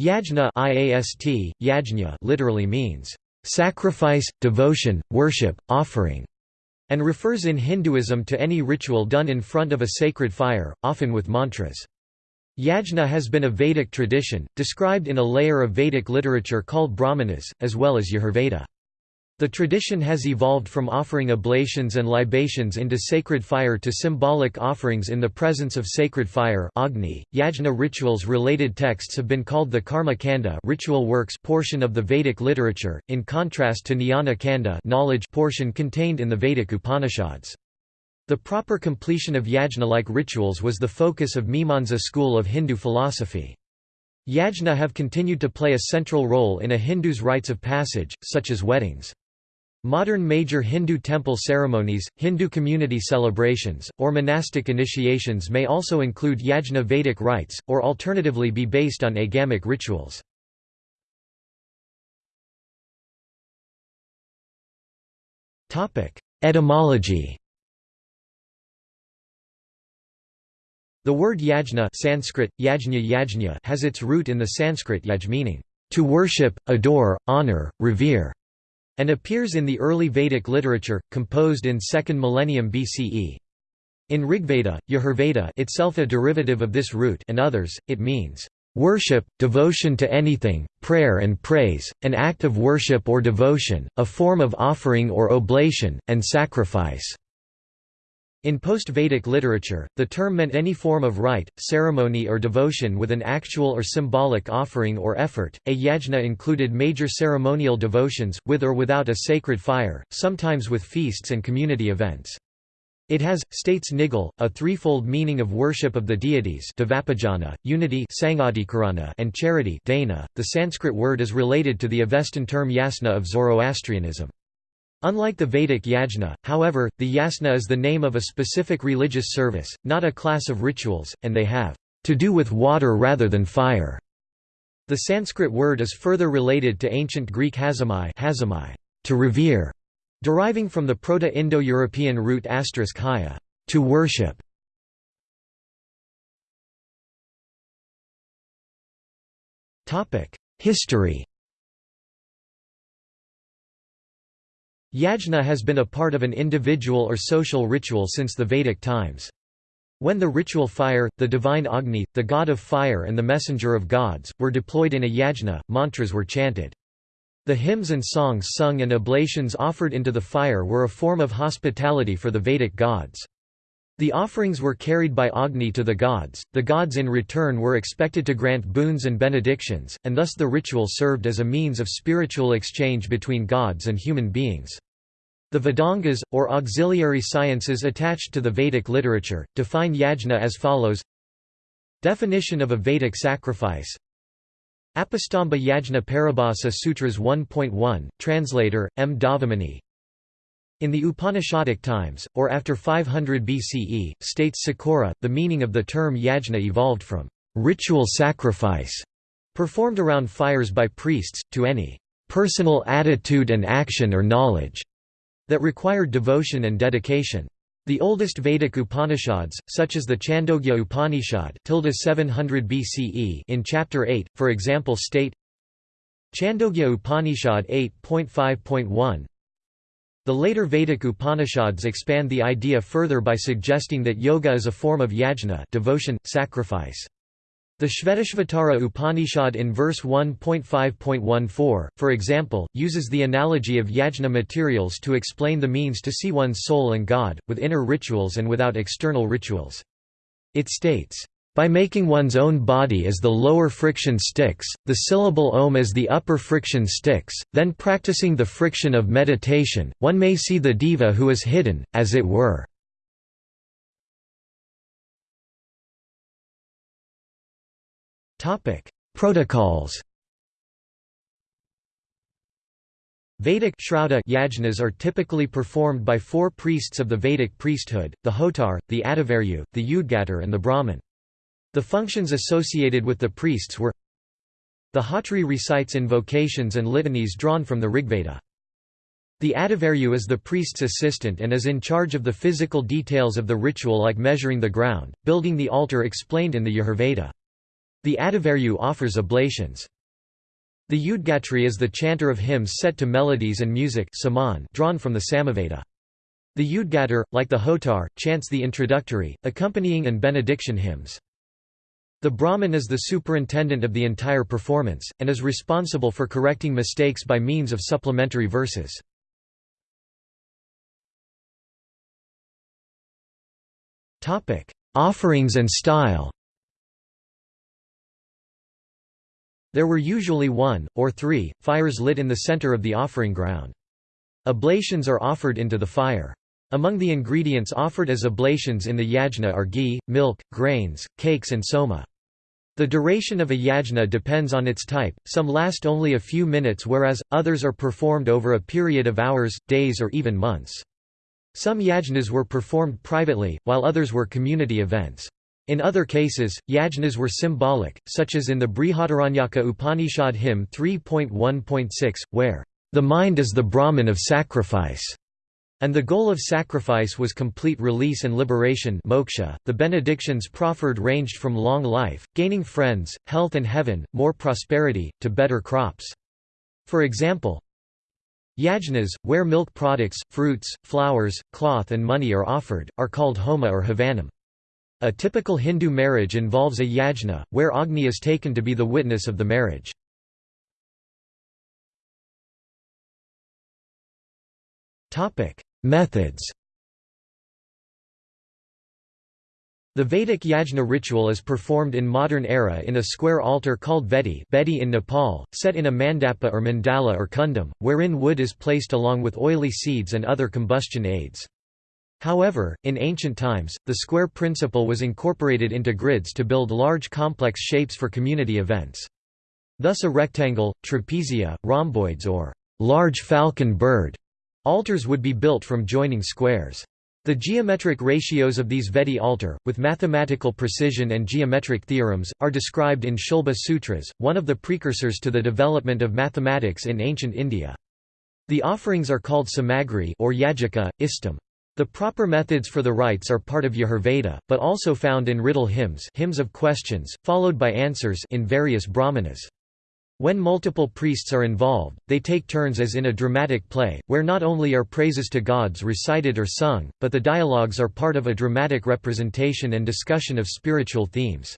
Yajna IAST, yajna literally means, "...sacrifice, devotion, worship, offering", and refers in Hinduism to any ritual done in front of a sacred fire, often with mantras. Yajna has been a Vedic tradition, described in a layer of Vedic literature called Brahmanas, as well as Yajurveda. The tradition has evolved from offering oblations and libations into sacred fire to symbolic offerings in the presence of sacred fire Agni. Yajna rituals related texts have been called the Karma Kanda ritual works portion of the Vedic literature, in contrast to Jnana Kanda knowledge portion contained in the Vedic Upanishads. The proper completion of yajna-like rituals was the focus of Mimamsa school of Hindu philosophy. Yajna have continued to play a central role in a Hindu's rites of passage, such as weddings. Modern major Hindu temple ceremonies, Hindu community celebrations, or monastic initiations may also include yajna Vedic rites, or alternatively be based on agamic rituals. Etymology The word yajna Sanskrit, yajna yajna has its root in the Sanskrit yaj meaning, to worship, adore, honor, revere and appears in the early Vedic literature, composed in 2nd millennium BCE. In Rigveda, Yajurveda itself a derivative of this root and others, it means, "...worship, devotion to anything, prayer and praise, an act of worship or devotion, a form of offering or oblation, and sacrifice." In post-Vedic literature, the term meant any form of rite, ceremony or devotion with an actual or symbolic offering or effort. A yajna included major ceremonial devotions, with or without a sacred fire, sometimes with feasts and community events. It has, states Nigal, a threefold meaning of worship of the deities unity and charity dana. The Sanskrit word is related to the Avestan term yasna of Zoroastrianism. Unlike the Vedic yajna, however, the yasna is the name of a specific religious service, not a class of rituals, and they have to do with water rather than fire. The Sanskrit word is further related to ancient Greek hazamai, to revere, deriving from the Proto-Indo-European root asterisk haya, to worship. History Yajna has been a part of an individual or social ritual since the Vedic times. When the ritual fire, the divine Agni, the god of fire and the messenger of gods, were deployed in a yajna, mantras were chanted. The hymns and songs sung and oblations offered into the fire were a form of hospitality for the Vedic gods. The offerings were carried by Agni to the gods, the gods in return were expected to grant boons and benedictions, and thus the ritual served as a means of spiritual exchange between gods and human beings. The Vedangas, or auxiliary sciences attached to the Vedic literature, define yajna as follows Definition of a Vedic sacrifice Apastamba Yajna Paribhasa Sutras 1.1, translator, M. Dhavamony in the Upanishadic times, or after 500 BCE, states Sikora, the meaning of the term yajna evolved from ritual sacrifice, performed around fires by priests, to any personal attitude and action or knowledge that required devotion and dedication. The oldest Vedic Upanishads, such as the Chandogya Upanishad 700 BCE in Chapter 8, for example state Chandogya Upanishad 8.5.1 the later Vedic Upanishads expand the idea further by suggesting that yoga is a form of yajna devotion, sacrifice. The Shvetashvatara Upanishad in verse 1.5.14, for example, uses the analogy of yajna materials to explain the means to see one's soul and God, with inner rituals and without external rituals. It states, by making one's own body as the lower friction sticks, the syllable om as the upper friction sticks, then practicing the friction of meditation, one may see the diva who is hidden, as it were. Protocols Vedic yajnas are typically performed by four priests of the Vedic priesthood, the Hotar, the Adhvaryu, the Udgatar and the Brahman. The functions associated with the priests were The Hotri recites invocations and litanies drawn from the Rigveda. The Adhvaryu is the priest's assistant and is in charge of the physical details of the ritual like measuring the ground, building the altar explained in the Yajurveda. The Adhvaryu offers oblations. The Udgatri is the chanter of hymns set to melodies and music drawn from the Samaveda. The Udgatar, like the Hotar, chants the introductory, accompanying and benediction hymns. The Brahmin is the superintendent of the entire performance, and is responsible for correcting mistakes by means of supplementary verses. Offerings and style There were usually one, or three, fires lit in the center of the offering ground. Oblations are offered into the fire. Among the ingredients offered as oblations in the yajna are ghee, milk, grains, cakes and soma. The duration of a yajna depends on its type, some last only a few minutes whereas, others are performed over a period of hours, days or even months. Some yajnas were performed privately, while others were community events. In other cases, yajnas were symbolic, such as in the Brihadaranyaka Upanishad hymn 3.1.6, where, "...the mind is the Brahman of sacrifice." And the goal of sacrifice was complete release and liberation moksha. .The benedictions proffered ranged from long life, gaining friends, health and heaven, more prosperity, to better crops. For example, Yajnas, where milk products, fruits, flowers, cloth and money are offered, are called homa or havanam. A typical Hindu marriage involves a yajna, where Agni is taken to be the witness of the marriage. Methods The Vedic yajna ritual is performed in modern era in a square altar called vedi bedi in Nepal, set in a mandapa or mandala or kundam, wherein wood is placed along with oily seeds and other combustion aids. However, in ancient times, the square principle was incorporated into grids to build large complex shapes for community events. Thus a rectangle, trapezia, rhomboids or large falcon bird Altars would be built from joining squares. The geometric ratios of these Vedi altar, with mathematical precision and geometric theorems, are described in Shulba Sutras, one of the precursors to the development of mathematics in ancient India. The offerings are called samagri or yajika, istam. The proper methods for the rites are part of Yajurveda, but also found in riddle hymns, hymns of questions, followed by answers in various brahmanas. When multiple priests are involved, they take turns as in a dramatic play, where not only are praises to gods recited or sung, but the dialogues are part of a dramatic representation and discussion of spiritual themes.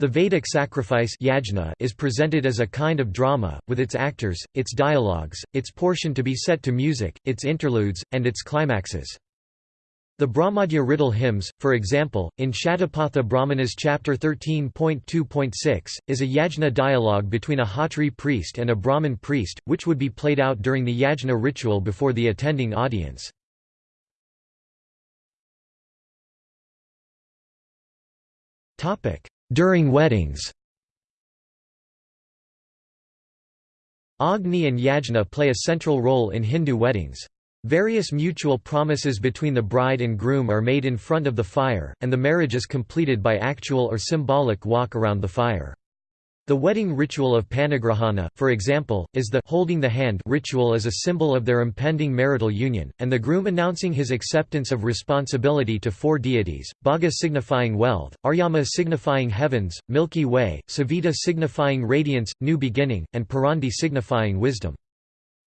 The Vedic sacrifice yajna is presented as a kind of drama, with its actors, its dialogues, its portion to be set to music, its interludes, and its climaxes. The Brahmadya riddle hymns, for example, in Shatapatha Brahmanas chapter 13.2.6, is a yajna dialogue between a Hotri priest and a Brahmin priest, which would be played out during the yajna ritual before the attending audience. During weddings Agni and yajna play a central role in Hindu weddings. Various mutual promises between the bride and groom are made in front of the fire, and the marriage is completed by actual or symbolic walk around the fire. The wedding ritual of panigrahana, for example, is the holding the hand ritual as a symbol of their impending marital union, and the groom announcing his acceptance of responsibility to four deities, Bhaga signifying wealth, Aryama signifying heavens, Milky Way, Savita signifying radiance, new beginning, and Purandhi signifying wisdom.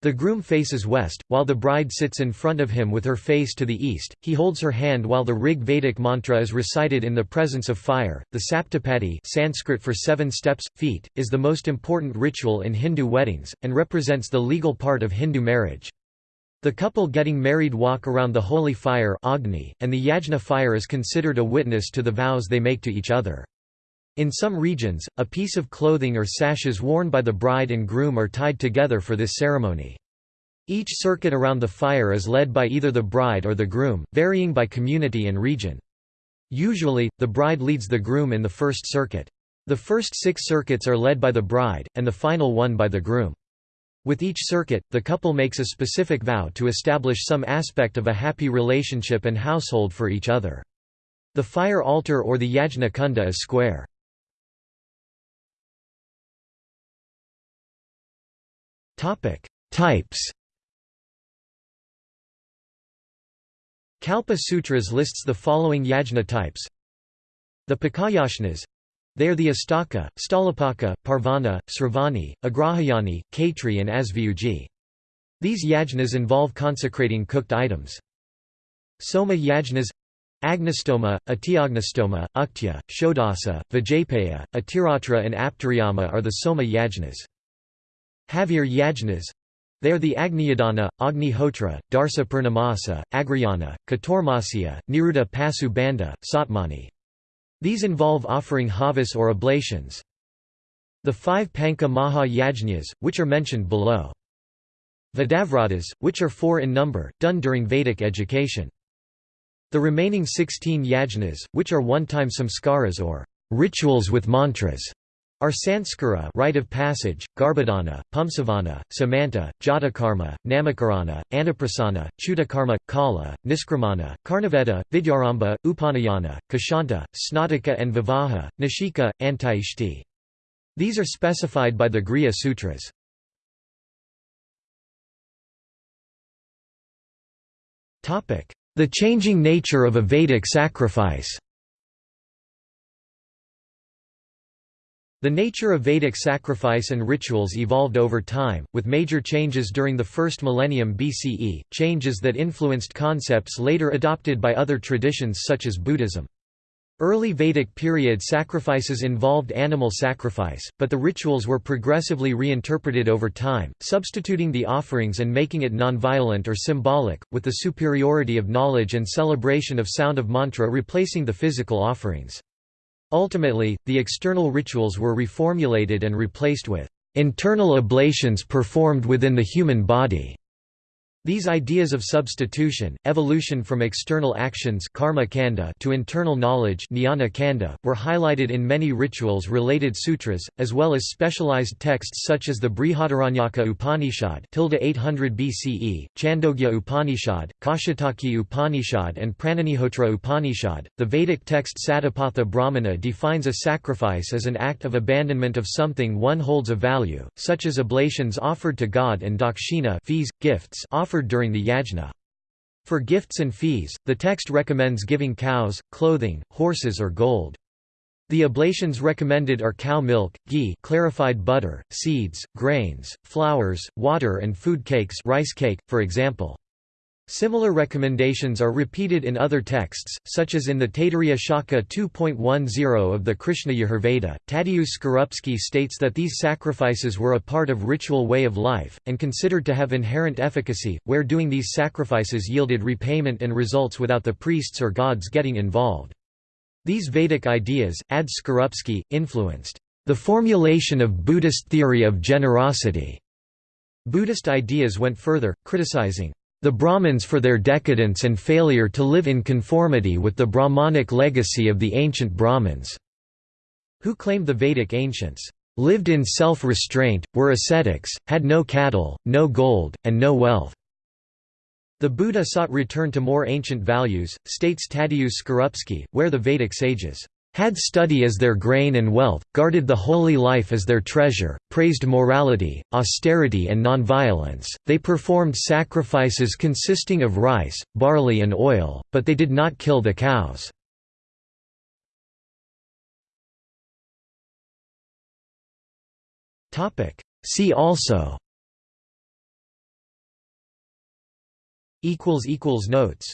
The groom faces west, while the bride sits in front of him with her face to the east. He holds her hand while the Rig Vedic mantra is recited in the presence of fire. The Saptapadi, Sanskrit for seven steps, feet, is the most important ritual in Hindu weddings and represents the legal part of Hindu marriage. The couple getting married walk around the holy fire Agni, and the yajna fire is considered a witness to the vows they make to each other. In some regions, a piece of clothing or sashes worn by the bride and groom are tied together for this ceremony. Each circuit around the fire is led by either the bride or the groom, varying by community and region. Usually, the bride leads the groom in the first circuit. The first six circuits are led by the bride, and the final one by the groom. With each circuit, the couple makes a specific vow to establish some aspect of a happy relationship and household for each other. The fire altar or the yajna kunda is square. Topic: Types. Kalpa Sutras lists the following yajna types. The Pakayajnas They are the Astaka, Stalapaka, Parvana, Sravani, Agrahayani, Kaitri and Asvyuji. These yajnas involve consecrating cooked items. Soma yajnas Agnistoma, Atiagnistoma, Uktya, Shodasa, Vajapeya, Atiratra and Aptariyama are the Soma yajnas. Havir yajnas they are the Agniyadana, Agni Hotra, Darsa Purnamasa, Agrayana, Katormasya, Niruddha Pasu Banda, Satmani. These involve offering havas or oblations. The five Panka Maha Yajnas, which are mentioned below. Vidavratas, which are four in number, done during Vedic education. The remaining 16 yajnas, which are one-time samskaras or rituals with mantras, are Sanskara rite of passage, Garbhadana, Pumsavana, Samanta, Jatakarma, Namakarana, Anaprasana, Chudakarma, Kala, Niskramana, Karnavedha, Vidyaramba, Upanayana, Kashanta, Snataka and Vivaha, Nishika, Antaishti. These are specified by the Grihya Sutras. The changing nature of a Vedic sacrifice The nature of Vedic sacrifice and rituals evolved over time, with major changes during the first millennium BCE, changes that influenced concepts later adopted by other traditions such as Buddhism. Early Vedic period sacrifices involved animal sacrifice, but the rituals were progressively reinterpreted over time, substituting the offerings and making it non-violent or symbolic, with the superiority of knowledge and celebration of sound of mantra replacing the physical offerings. Ultimately, the external rituals were reformulated and replaced with internal ablations performed within the human body. These ideas of substitution, evolution from external actions karma kanda to internal knowledge jnana kanda, were highlighted in many rituals-related sutras, as well as specialized texts such as the Brihadaranyaka Upanishad 800 BCE, Chandogya Upanishad, Kaushitaki Upanishad and Pranagnihotra Upanishad. The Vedic text Satapatha Brahmana defines a sacrifice as an act of abandonment of something one holds of value, such as oblations offered to God and dakshina fees, gifts offered offered during the yajna. For gifts and fees, the text recommends giving cows, clothing, horses or gold. The oblations recommended are cow milk, ghee clarified butter, seeds, grains, flowers, water and food cakes rice cake, for example. Similar recommendations are repeated in other texts, such as in the Taittiriya Shakha 2.10 of the Krishna Yajurveda. Tadeusz Skorupski states that these sacrifices were a part of ritual way of life, and considered to have inherent efficacy, where doing these sacrifices yielded repayment and results without the priests or gods getting involved. These Vedic ideas, adds Skorupski, influenced the formulation of Buddhist theory of generosity. Buddhist ideas went further, criticizing the Brahmins for their decadence and failure to live in conformity with the Brahmanic legacy of the ancient Brahmins, who claimed the Vedic ancients lived in self-restraint, were ascetics, had no cattle, no gold, and no wealth. The Buddha sought return to more ancient values, states Tadeusz Skorupski, where the Vedic sages had study as their grain and wealth, guarded the holy life as their treasure, praised morality, austerity and nonviolence. They performed sacrifices consisting of rice, barley and oil, but they did not kill the cows. See also Notes